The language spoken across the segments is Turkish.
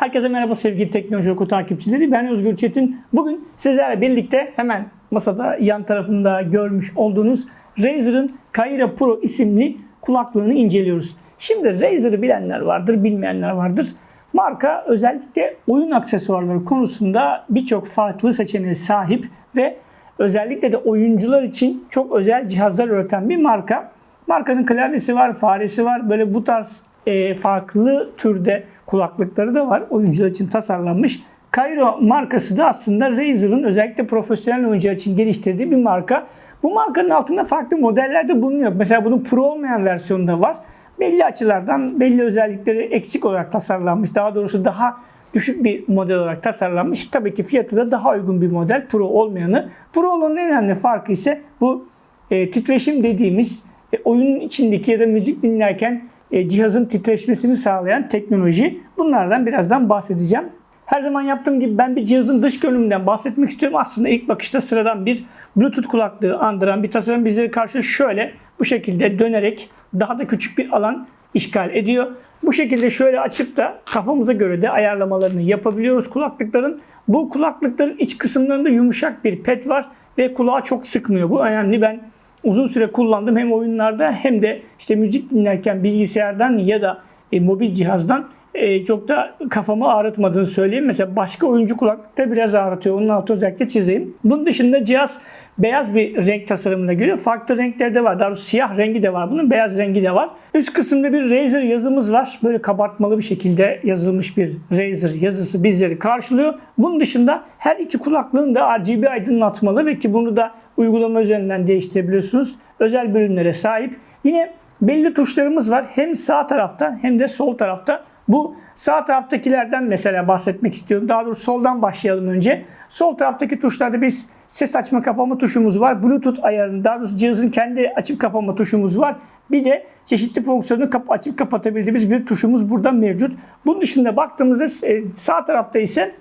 Herkese merhaba sevgili Teknoloji Oku takipçileri. Ben Özgür Çetin. Bugün sizlerle birlikte hemen masada yan tarafında görmüş olduğunuz Razer'ın Kaira Pro isimli kulaklığını inceliyoruz. Şimdi Razer'ı bilenler vardır, bilmeyenler vardır. Marka özellikle oyun aksesuarları konusunda birçok farklı seçeneğe sahip ve özellikle de oyuncular için çok özel cihazlar üreten bir marka. Markanın klavyesi var, faresi var. Böyle bu tarz e, farklı türde kulaklıkları da var. Oyuncular için tasarlanmış. Cairo markası da aslında Razer'ın özellikle profesyonel oyuncular için geliştirdiği bir marka. Bu markanın altında farklı modeller de bulunuyor. Mesela bunun Pro olmayan versiyonu da var. Belli açılardan belli özellikleri eksik olarak tasarlanmış. Daha doğrusu daha düşük bir model olarak tasarlanmış. Tabii ki fiyatı da daha uygun bir model Pro olmayanı. Pro olanın en önemli farkı ise bu e, titreşim dediğimiz e, oyunun içindeki ya da müzik dinlerken cihazın titreşmesini sağlayan teknoloji. Bunlardan birazdan bahsedeceğim. Her zaman yaptığım gibi ben bir cihazın dış görünümünden bahsetmek istiyorum. Aslında ilk bakışta sıradan bir Bluetooth kulaklığı andıran bir tasarım bizleri karşı şöyle bu şekilde dönerek daha da küçük bir alan işgal ediyor. Bu şekilde şöyle açıp da kafamıza göre de ayarlamalarını yapabiliyoruz kulaklıkların. Bu kulaklıkların iç kısımlarında yumuşak bir pet var ve kulağı çok sıkmıyor. Bu önemli. Ben uzun süre kullandım hem oyunlarda hem de işte müzik dinlerken bilgisayardan ya da e, mobil cihazdan e, çok da kafamı ağrıtmadığını söyleyeyim. Mesela başka oyuncu kulaklıkta biraz ağrıtıyor. Onun altı özellikle çizeyim. Bunun dışında cihaz beyaz bir renk tasarımına geliyor. Farklı renkleri de var. Daha siyah rengi de var. Bunun beyaz rengi de var. Üst kısımda bir Razer yazımız var. Böyle kabartmalı bir şekilde yazılmış bir Razer yazısı bizleri karşılıyor. Bunun dışında her iki kulaklığın da RGB aydınlatmalı ve ki bunu da uygulama üzerinden değiştirebiliyorsunuz. Özel bölümlere sahip. Yine belli tuşlarımız var. Hem sağ tarafta hem de sol tarafta. Bu sağ taraftakilerden mesela bahsetmek istiyorum. Daha doğrusu soldan başlayalım önce. Sol taraftaki tuşlarda biz ses açma kapama tuşumuz var. Bluetooth ayarını daha doğrusu cihazın kendi açıp kapama tuşumuz var. Bir de çeşitli fonksiyonu kap açıp kapatabildiğimiz bir tuşumuz burada mevcut. Bunun dışında baktığımızda e, sağ tarafta ise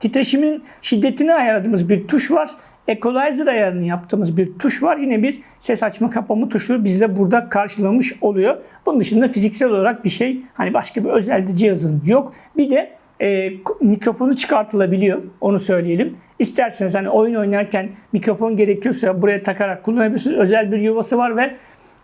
titreşimin şiddetini ayarladığımız bir tuş var. Equalizer ayarını yaptığımız bir tuş var. Yine bir ses açma kapama tuşu bizde burada karşılamış oluyor. Bunun dışında fiziksel olarak bir şey hani başka bir özel cihazın yok. Bir de e, mikrofonu çıkartılabiliyor. Onu söyleyelim. İsterseniz hani oyun oynarken mikrofon gerekiyorsa buraya takarak kullanabilirsiniz. Özel bir yuvası var ve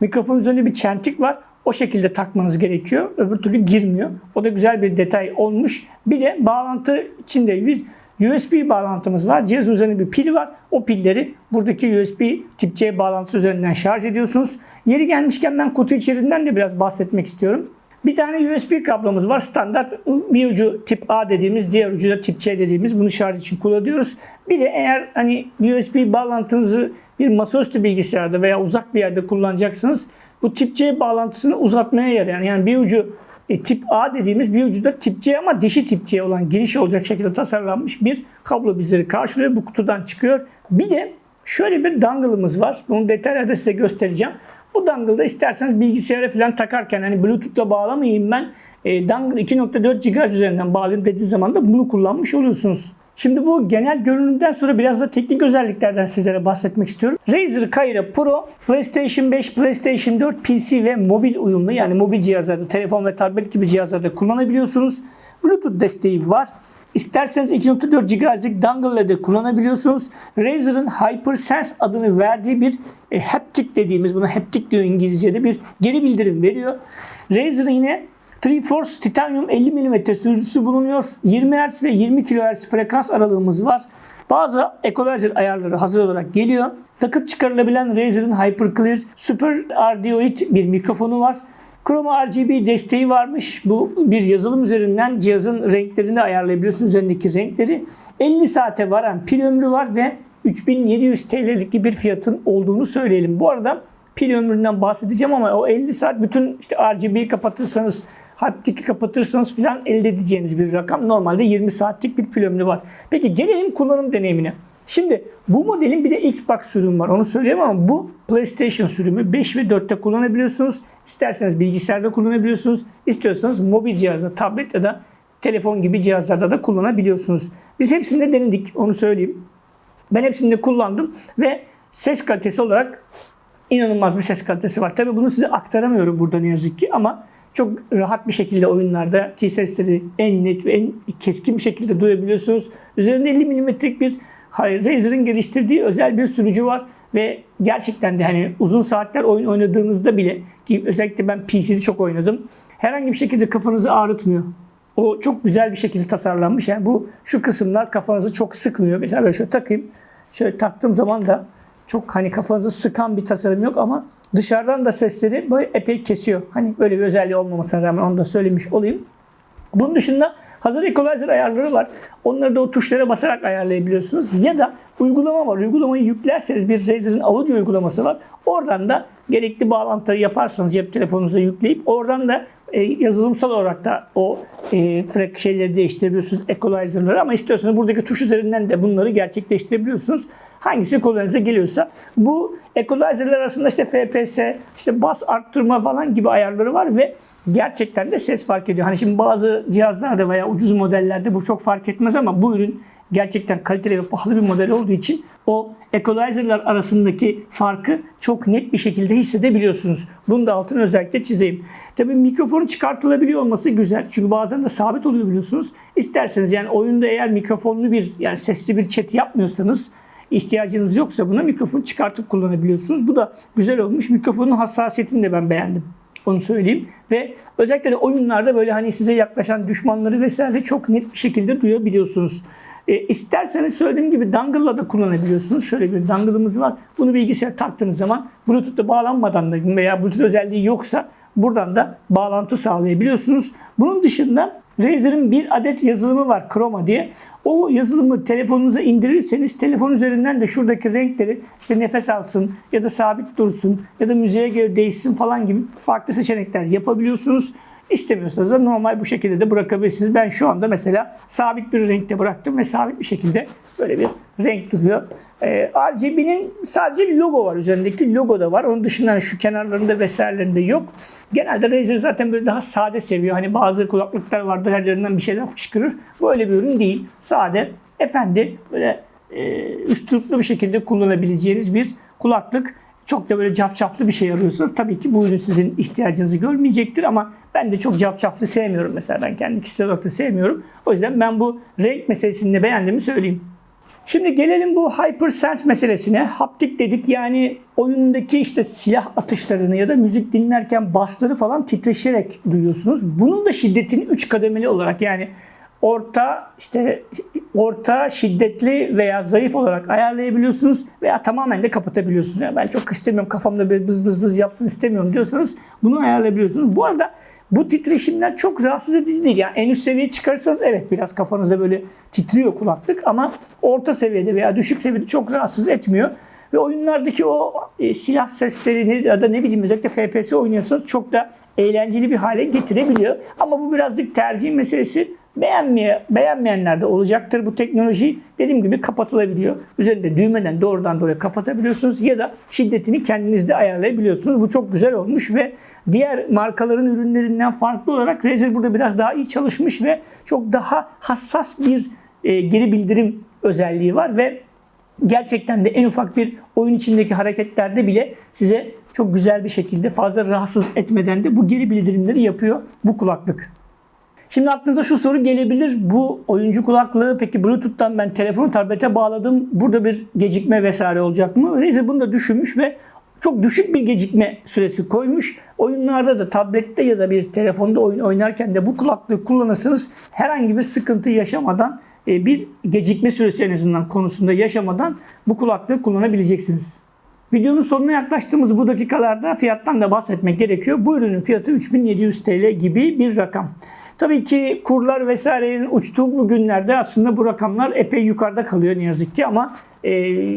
mikrofon üzerinde bir çentik var. O şekilde takmanız gerekiyor. Öbür türlü girmiyor. O da güzel bir detay olmuş. Bir de bağlantı içinde bir USB bağlantımız var. Cihaz üzerinde bir pil var. O pilleri buradaki USB tip C bağlantısı üzerinden şarj ediyorsunuz. Yeri gelmişken ben kutu içeriğinden de biraz bahsetmek istiyorum. Bir tane USB kablomuz var. Standart bir ucu tip A dediğimiz, diğer ucu da tip C dediğimiz. Bunu şarj için kullanıyoruz. Bir de eğer hani USB bağlantınızı bir masaüstü bilgisayarda veya uzak bir yerde kullanacaksınız. Bu tip C bağlantısını uzatmaya yarayan yani bir ucu e, tip A dediğimiz bir ucu da tip C ama dişi tip C olan giriş olacak şekilde tasarlanmış bir kablo bizleri karşılıyor. Bu kutudan çıkıyor. Bir de şöyle bir dongle'ımız var. Bunu detaylarda size göstereceğim. Bu dongle'da isterseniz bilgisayara falan takarken hani Bluetooth'la bağlamayayım ben. E, dongle 2.4 GHz üzerinden bağlayayım dediği zaman da bunu kullanmış oluyorsunuz. Şimdi bu genel görünümden sonra biraz da teknik özelliklerden sizlere bahsetmek istiyorum. Razer Kaira Pro PlayStation 5, PlayStation 4, PC ve mobil uyumlu yani mobil cihazlarda, telefon ve tablet gibi cihazlarda kullanabiliyorsunuz. Bluetooth desteği var. İsterseniz 2.4 GHz'lik dongle ile de kullanabiliyorsunuz. Razer'ın HyperSense adını verdiği bir e, haptic dediğimiz, buna haptic diyor İngilizce'de bir geri bildirim veriyor. Razer'ın yine Triforce Titanium 50 mm sürücüsü bulunuyor. 20 Hz ve 20 kHz frekans aralığımız var. Bazı equalizer ayarları hazır olarak geliyor. Takıp çıkarılabilen Razer'ın HyperClear Super Ardioid bir mikrofonu var. Chroma RGB desteği varmış. Bu bir yazılım üzerinden cihazın renklerini ayarlayabiliyorsunuz. Üzerindeki renkleri. 50 saate varan pil ömrü var ve 3700 TL'lik bir fiyatın olduğunu söyleyelim. Bu arada pil ömründen bahsedeceğim ama o 50 saat bütün işte RGB'yi kapatırsanız haptik'i kapatırsanız filan elde edeceğiniz bir rakam. Normalde 20 saatlik bir pil ömrü var. Peki gelelim kullanım deneyimine. Şimdi bu modelin bir de Xbox sürümü var. Onu söyleyeyim ama bu PlayStation sürümü 5 ve 4'te kullanabiliyorsunuz. İsterseniz bilgisayarda kullanabiliyorsunuz. İstiyorsanız mobil cihazda, tablet ya da telefon gibi cihazlarda da kullanabiliyorsunuz. Biz hepsinde denedik. Onu söyleyeyim. Ben hepsinde kullandım ve ses kalitesi olarak inanılmaz bir ses kalitesi var. Tabii bunu size aktaramıyorum burada ne yazık ki ama çok rahat bir şekilde oyunlarda ki sesleri en net ve en keskin bir şekilde duyabiliyorsunuz. Üzerinde 50 milimetrelik bir hayır, Razer'ın geliştirdiği özel bir sürücü var ve gerçekten de hani uzun saatler oyun oynadığınızda bile ki özellikle ben PC'de çok oynadım. Herhangi bir şekilde kafanızı ağrıtmıyor. O çok güzel bir şekilde tasarlanmış. Yani bu şu kısımlar kafanızı çok sıkmıyor. Mesela böyle şöyle takayım. Şöyle taktığım zaman da çok hani kafanızı sıkan bir tasarım yok ama dışarıdan da sesleri böyle epey kesiyor. Hani böyle bir özelliği olmamasına rağmen onu da söylemiş olayım. Bunun dışında hazır equalizer ayarları var. Onları da o tuşlara basarak ayarlayabiliyorsunuz. Ya da uygulama var. Uygulamayı yüklerseniz bir Razer'ın audio uygulaması var. Oradan da gerekli bağlantıları yaparsanız cep telefonunuza yükleyip oradan da e, yazılımsal olarak da o e, frek şeyleri değiştirebiliyorsunuz equalizer'ları ama istiyorsanız buradaki tuş üzerinden de bunları gerçekleştirebiliyorsunuz. Hangisi kolayınıza geliyorsa. Bu equalizer'lar arasında işte FPS, işte bas arttırma falan gibi ayarları var ve gerçekten de ses fark ediyor. Hani şimdi bazı cihazlarda veya ucuz modellerde bu çok fark etmez ama bu ürün gerçekten kaliteli ve pahalı bir model olduğu için o equalizer'lar arasındaki farkı çok net bir şekilde hissedebiliyorsunuz. Bunu da altını özellikle çizeyim. Tabii mikrofonun çıkartılabiliyor olması güzel. Çünkü bazen de sabit oluyor biliyorsunuz. İsterseniz yani oyunda eğer mikrofonlu bir yani sesli bir chat yapmıyorsanız ihtiyacınız yoksa buna mikrofonu çıkartıp kullanabiliyorsunuz. Bu da güzel olmuş. Mikrofonun hassasiyetini de ben beğendim. Onu söyleyeyim. Ve özellikle de oyunlarda böyle hani size yaklaşan düşmanları vesaire çok net bir şekilde duyabiliyorsunuz. E, isterseniz söylediğim gibi dongle'la da kullanabiliyorsunuz. Şöyle bir dongle'ımız var. Bunu bilgisayara taktığınız zaman Bluetooth'ta bağlanmadan da veya Bluetooth özelliği yoksa buradan da bağlantı sağlayabiliyorsunuz. Bunun dışında Razer'ın bir adet yazılımı var Chroma diye. O yazılımı telefonunuza indirirseniz telefon üzerinden de şuradaki renkleri işte nefes alsın ya da sabit dursun ya da müziğe göre değişsin falan gibi farklı seçenekler yapabiliyorsunuz. İstemiyorsanız da normal bu şekilde de bırakabilirsiniz. Ben şu anda mesela sabit bir renkte bıraktım ve sabit bir şekilde böyle bir renk duruyor. Ee, RGB'nin sadece logo var üzerindeki logo da var. Onun dışında şu kenarlarında vesairelerinde yok. Genelde Razer zaten böyle daha sade seviyor. Hani bazı kulaklıklar vardır her yerinden bir şeyler fışkırır. Böyle bir ürün değil. Sade, efendi, böyle e, üsturuplu bir şekilde kullanabileceğiniz bir kulaklık çok da böyle cafcaflı bir şey arıyorsanız tabii ki bu ürün sizin ihtiyacınızı görmeyecektir ama ben de çok cafcaflı sevmiyorum mesela ben kendi kişisel olarak da sevmiyorum. O yüzden ben bu renk meselesini de beğendiğimi söyleyeyim. Şimdi gelelim bu HyperSense meselesine. Haptik dedik yani oyundaki işte silah atışlarını ya da müzik dinlerken basları falan titreşerek duyuyorsunuz. Bunun da şiddetini 3 kademeli olarak yani orta işte orta şiddetli veya zayıf olarak ayarlayabiliyorsunuz veya tamamen de kapatabiliyorsunuz. Yani ben çok istemiyorum kafamda böyle bız bız bız yapsın istemiyorum diyorsanız bunu ayarlayabiliyorsunuz. Bu arada bu titreşimler çok rahatsız edici değil. Yani en üst seviyeye çıkarsanız evet biraz kafanızda böyle titriyor kulaklık ama orta seviyede veya düşük seviyede çok rahatsız etmiyor. Ve oyunlardaki o e, silah seslerini ya da ne bileyim özellikle FPS oynuyorsanız çok da eğlenceli bir hale getirebiliyor. Ama bu birazcık tercih meselesi. Beğenmeye, beğenmeyenler de olacaktır. Bu teknoloji dediğim gibi kapatılabiliyor. Üzerinde düğmeden doğrudan doğruya kapatabiliyorsunuz ya da şiddetini kendiniz de ayarlayabiliyorsunuz. Bu çok güzel olmuş ve diğer markaların ürünlerinden farklı olarak Razer burada biraz daha iyi çalışmış ve çok daha hassas bir e, geri bildirim özelliği var ve gerçekten de en ufak bir oyun içindeki hareketlerde bile size çok güzel bir şekilde fazla rahatsız etmeden de bu geri bildirimleri yapıyor bu kulaklık. Şimdi aklınıza şu soru gelebilir. Bu oyuncu kulaklığı peki Bluetooth'tan ben telefonu tablete bağladım. Burada bir gecikme vesaire olacak mı? Razer bunu da düşünmüş ve çok düşük bir gecikme süresi koymuş. Oyunlarda da tablette ya da bir telefonda oyun oynarken de bu kulaklığı kullanırsanız herhangi bir sıkıntı yaşamadan e, bir gecikme süresi en azından konusunda yaşamadan bu kulaklığı kullanabileceksiniz. Videonun sonuna yaklaştığımız bu dakikalarda fiyattan da bahsetmek gerekiyor. Bu ürünün fiyatı 3700 TL gibi bir rakam. Tabii ki kurlar vesairenin uçtuğu bu günlerde aslında bu rakamlar epey yukarıda kalıyor ne yazık ki ama e,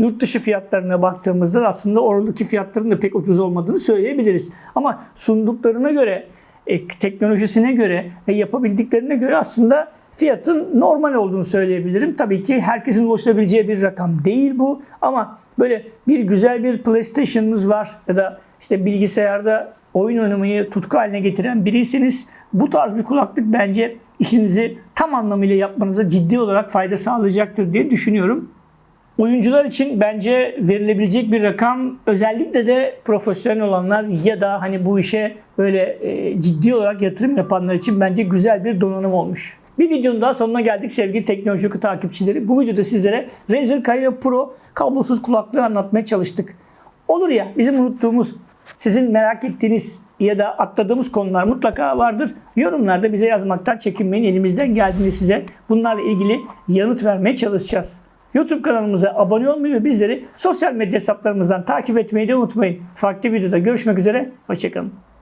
yurt dışı fiyatlarına baktığımızda da aslında oradaki fiyatların da pek ucuz olmadığını söyleyebiliriz. Ama sunduklarına göre, e, teknolojisine göre ve yapabildiklerine göre aslında fiyatın normal olduğunu söyleyebilirim. Tabii ki herkesin ulaşabileceği bir rakam değil bu ama böyle bir güzel bir PlayStation'ınız var ya da işte bilgisayarda oyun oynamayı tutku haline getiren biriyseniz bu tarz bir kulaklık bence işinizi tam anlamıyla yapmanıza ciddi olarak fayda sağlayacaktır diye düşünüyorum. Oyuncular için bence verilebilecek bir rakam özellikle de profesyonel olanlar ya da hani bu işe böyle e, ciddi olarak yatırım yapanlar için bence güzel bir donanım olmuş. Bir videonun daha sonuna geldik sevgili teknoloji oku takipçileri. Bu videoda sizlere Razer Kaira Pro kablosuz kulaklığı anlatmaya çalıştık. Olur ya bizim unuttuğumuz, sizin merak ettiğiniz ya da atladığımız konular mutlaka vardır. Yorumlarda bize yazmaktan çekinmeyin. Elimizden geldiğinde size bunlarla ilgili yanıt vermeye çalışacağız. YouTube kanalımıza abone olmayı ve bizleri sosyal medya hesaplarımızdan takip etmeyi de unutmayın. Farklı videoda görüşmek üzere. Hoşçakalın.